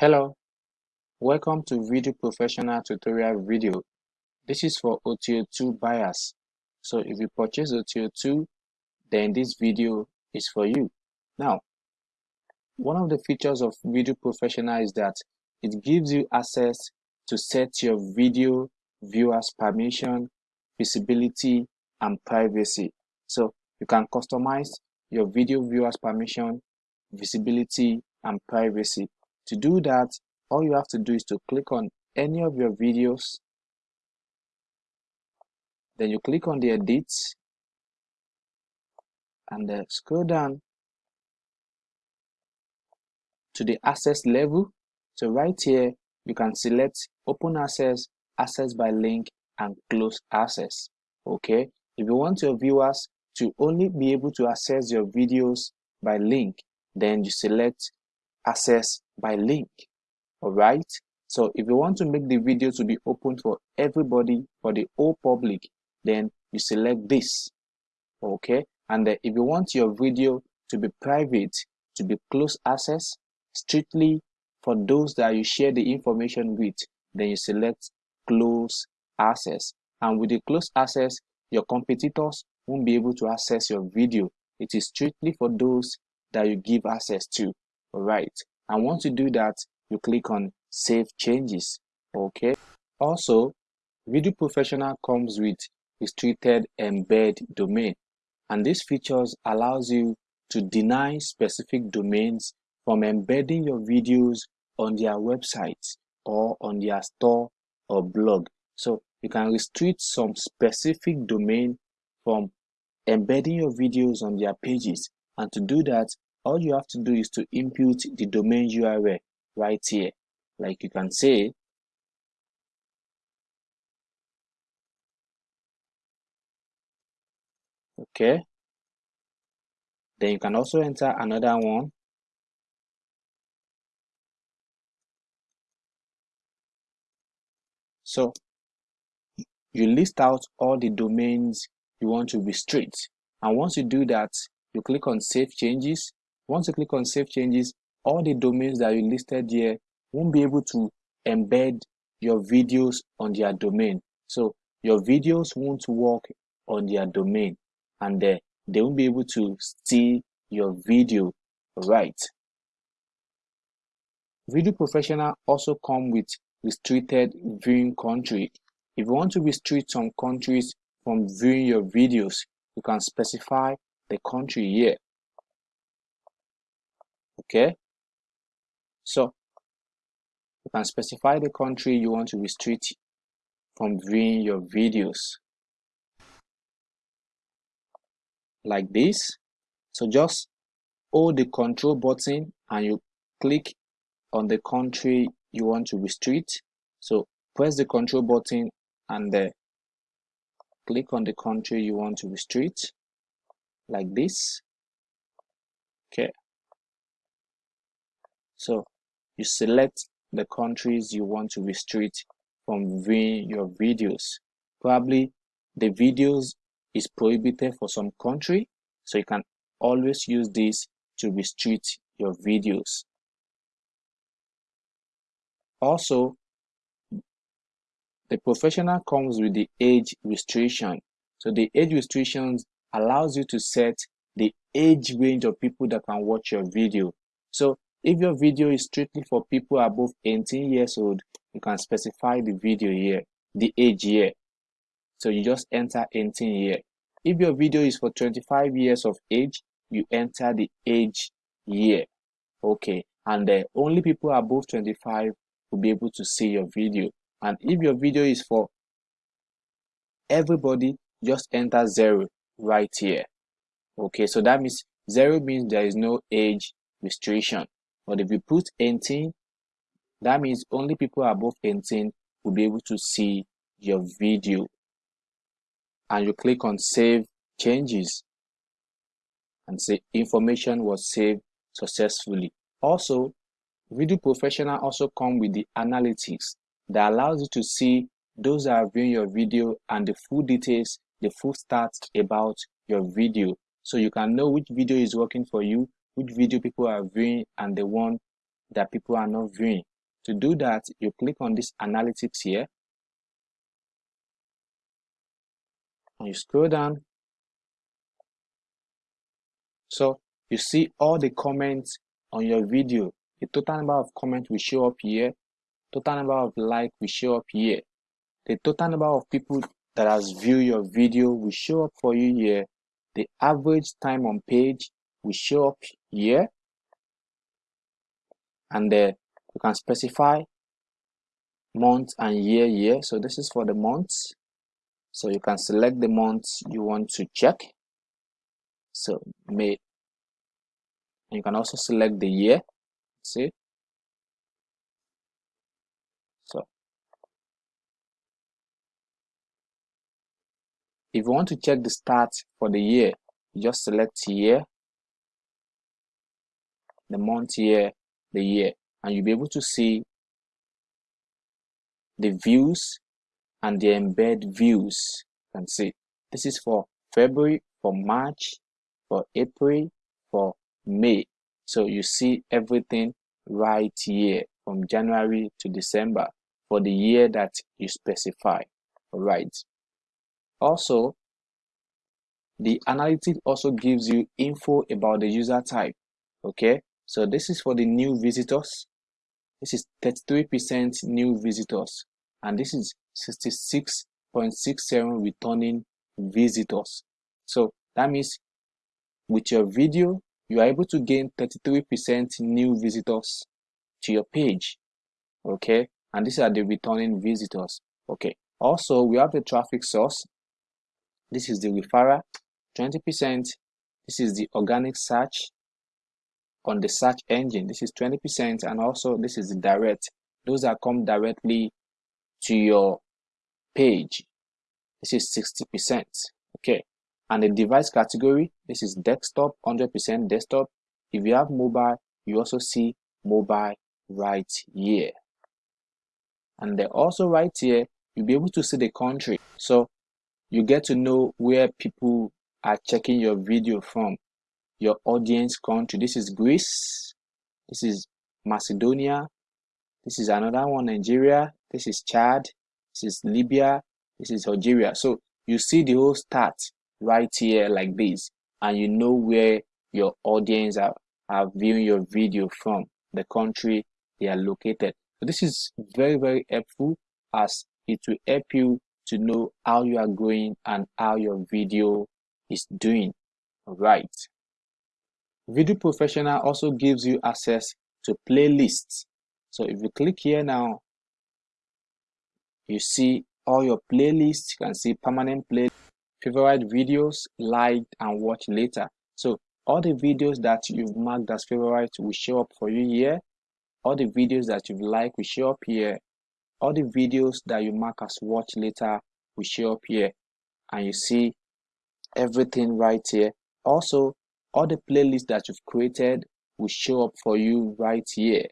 Hello, welcome to Video Professional tutorial video. This is for OTO2 buyers. So if you purchase OTO2, then this video is for you. Now, one of the features of Video Professional is that it gives you access to set your video viewers permission, visibility, and privacy. So you can customize your video viewers permission, visibility, and privacy. To do that, all you have to do is to click on any of your videos. Then you click on the edit and uh, scroll down to the access level. So right here, you can select open access, access by link, and close access. Okay. If you want your viewers to only be able to access your videos by link, then you select access by link all right so if you want to make the video to be open for everybody for the whole public then you select this okay? And uh, if you want your video to be private to be close access strictly for those that you share the information with then you select close access. And with the close access your competitors won't be able to access your video. It is strictly for those that you give access to right. And once you do that you click on save changes okay? Also video professional comes with restricted embed domain. And this features allows you to deny specific domains from embedding your videos on their websites or on their store or blog. So you can restrict some specific domain from embedding your videos on their pages. And to do that all you have to do is to input the domain URL right here. Like you can say okay. Then you can also enter another one. So you list out all the domains you want to restrict. And once you do that you click on save changes once you click on save changes, all the domains that you listed here won't be able to embed your videos on their domain. So your videos won't work on their domain and uh, they won't be able to see your video right. Video Professional also come with restricted viewing country. If you want to restrict some countries from viewing your videos, you can specify the country here okay? So you can specify the country you want to restrict from viewing your videos. Like this. So just hold the control button and you click on the country you want to restrict. So press the control button and click on the country you want to restrict. Like this. Okay so you select the countries you want to restrict from viewing your videos. Probably the videos is prohibited for some country, so you can always use this to restrict your videos. Also, the professional comes with the age restriction. So the age restrictions allows you to set the age range of people that can watch your video. So if your video is strictly for people above 18 years old, you can specify the video here, the age year. So you just enter 18 here. If your video is for 25 years of age, you enter the age year. Okay, and only people above 25 will be able to see your video. And if your video is for everybody, just enter zero right here. Okay, so that means zero means there is no age restriction. But if you put 18, that means only people above 18 will be able to see your video. And you click on save changes and say information was saved successfully. Also, Video Professional also come with the analytics that allows you to see those that are viewing your video and the full details, the full stats about your video. So you can know which video is working for you which video people are viewing and the one that people are not viewing. To do that you click on this analytics here. And you scroll down. So you see all the comments on your video. The total number of comments will show up here. Total number of like will show up here. The total number of people that has viewed your video will show up for you here. The average time on page will show up here and uh, you can specify month and year year. So this is for the months. So you can select the months you want to check. So may. You can also select the year. See? So if you want to check the start for the year you just select year the month year the year and you'll be able to see the views and the embed views. You can see this is for February for March for April for May. So you see everything right here from January to December for the year that you specify. All right. Also the analytics also gives you info about the user type. Okay so this is for the new visitors. This is 33% new visitors. And this is 66.67 returning visitors. So that means with your video you are able to gain 33% new visitors to your page. Okay? And these are the returning visitors. Okay? Also we have the traffic source. This is the referral. 20 percent. This is the organic search on the search engine. This is 20 percent and also this is direct. Those that come directly to your page this is 60 percent okay? And the device category this is desktop 100 percent desktop. If you have mobile you also see mobile right here. And then also right here you'll be able to see the country. So you get to know where people are checking your video from your audience country. This is greece. This is macedonia. This is another one nigeria. This is chad. This is libya. This is algeria. So you see the whole start right here like this and you know where your audience are, are viewing your video from the country they are located. So this is very very helpful as it will help you to know how you are going and how your video is doing. Right video professional also gives you access to playlists. So if you click here now you see all your playlists. You can see permanent play favorite videos liked and watch later. So all the videos that you've marked as favorite will show up for you here. All the videos that you've liked will show up here. All the videos that you mark as watch later will show up here. And you see everything right here. Also all the playlists that you've created will show up for you right here.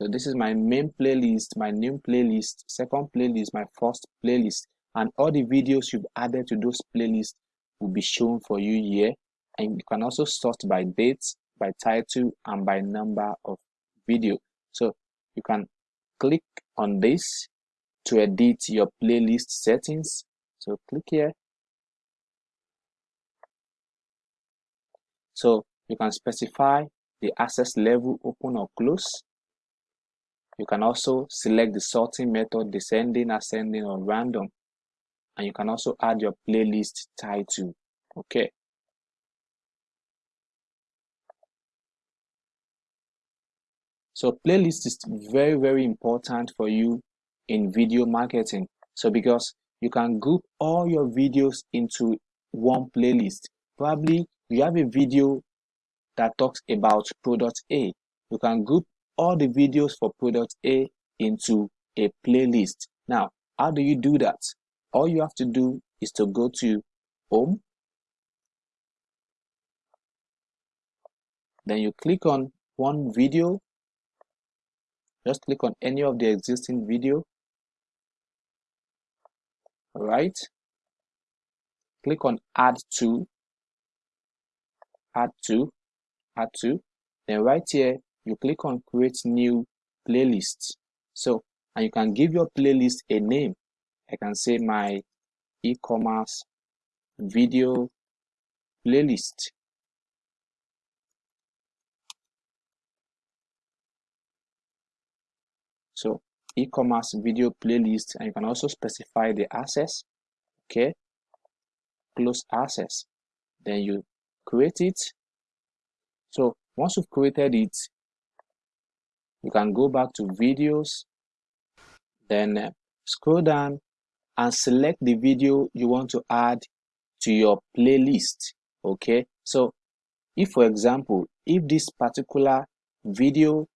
So this is my main playlist my new playlist second playlist my first playlist and all the videos you've added to those playlists will be shown for you here. And you can also sort by dates by title and by number of video. So you can click on this to edit your playlist settings. So click here so you can specify the access level open or close. You can also select the sorting method descending ascending or random. And you can also add your playlist title okay? So playlist is very very important for you in video marketing. So because you can group all your videos into one playlist. Probably you have a video that talks about product a. You can group all the videos for product a into a playlist. Now how do you do that? All you have to do is to go to home. Then you click on one video. Just click on any of the existing video. All right. Click on add to add to add to then right here you click on create new playlist. So and you can give your playlist a name. I can say my e-commerce video playlist. So e-commerce video playlist and you can also specify the access. Okay. Close access. Then you create it. So once you've created it you can go back to videos then uh, scroll down and select the video you want to add to your playlist okay? So if for example if this particular video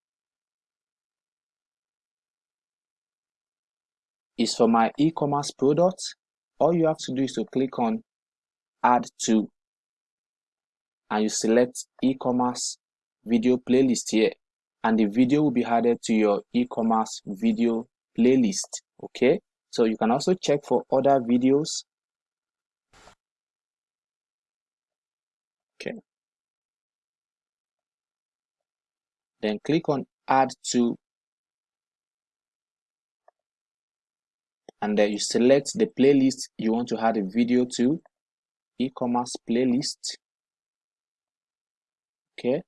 is for my e-commerce product all you have to do is to click on add to and you select e-commerce video playlist here and the video will be added to your e-commerce video playlist okay? So you can also check for other videos. Okay. Then click on add to and then you select the playlist you want to add a video to e-commerce playlist okay.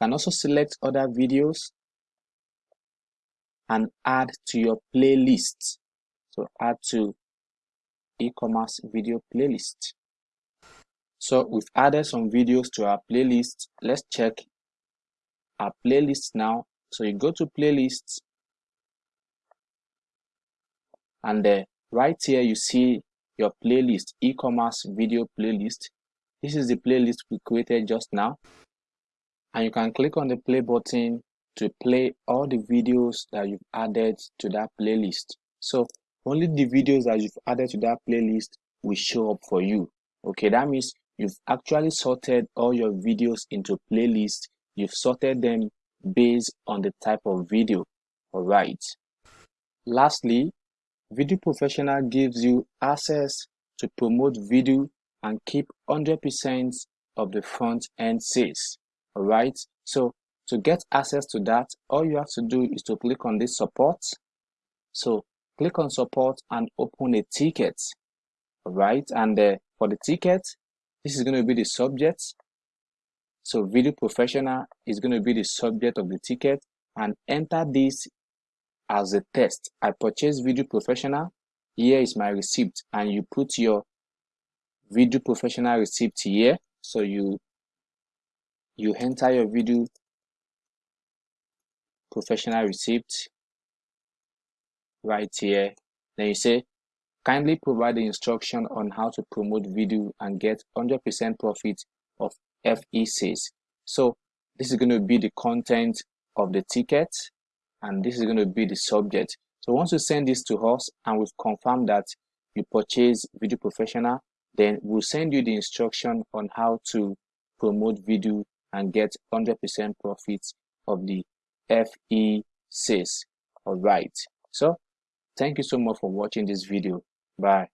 Can also select other videos and add to your playlist. So add to e-commerce video playlist. So we've added some videos to our playlist. Let's check our playlist now. So you go to playlists and right here you see your playlist e-commerce video playlist this is the playlist we created just now. And you can click on the play button to play all the videos that you've added to that playlist. So only the videos that you've added to that playlist will show up for you. Okay that means you've actually sorted all your videos into playlists. You've sorted them based on the type of video. All right lastly Video Professional gives you access to promote video and keep 100% of the front end sales. Alright, so to get access to that, all you have to do is to click on this support. So click on support and open a ticket. Alright, and uh, for the ticket, this is going to be the subject. So Video Professional is going to be the subject of the ticket and enter this as a test. I purchased Video Professional. Here is my receipt and you put your Video Professional receipt here. So you you enter your Video Professional receipt right here. Then you say, kindly provide the instruction on how to promote video and get 100% profit of FE sales. So this is going to be the content of the ticket and this is going to be the subject. So once you send this to us and we've confirmed that you purchase Video Professional, then we'll send you the instruction on how to promote video and get 100% profits of the FE sales. All right. So thank you so much for watching this video. Bye.